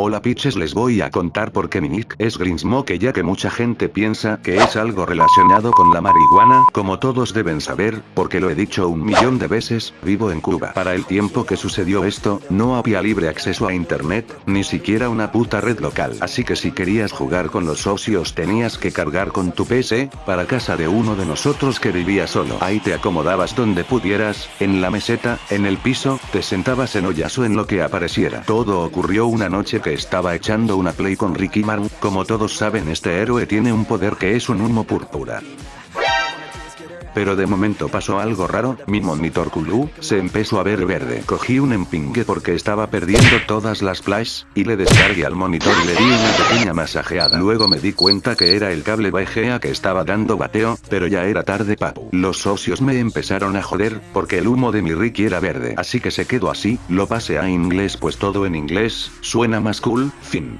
Hola pitches les voy a contar por qué mi nick es Grinsmoke ya que mucha gente piensa que es algo relacionado con la marihuana, como todos deben saber, porque lo he dicho un millón de veces, vivo en Cuba. Para el tiempo que sucedió esto, no había libre acceso a internet, ni siquiera una puta red local. Así que si querías jugar con los socios tenías que cargar con tu PC, para casa de uno de nosotros que vivía solo. Ahí te acomodabas donde pudieras, en la meseta, en el piso, te sentabas en ollas o en lo que apareciera. Todo ocurrió una noche que estaba echando una play con Ricky Martin, como todos saben este héroe tiene un poder que es un humo púrpura. Pero de momento pasó algo raro, mi monitor Kulu, se empezó a ver verde. Cogí un empingue porque estaba perdiendo todas las flash, y le descargué al monitor y le di una pequeña masajeada. Luego me di cuenta que era el cable VGA que estaba dando bateo, pero ya era tarde papu. Los socios me empezaron a joder, porque el humo de mi Ricky era verde. Así que se quedó así, lo pasé a inglés pues todo en inglés, suena más cool, fin.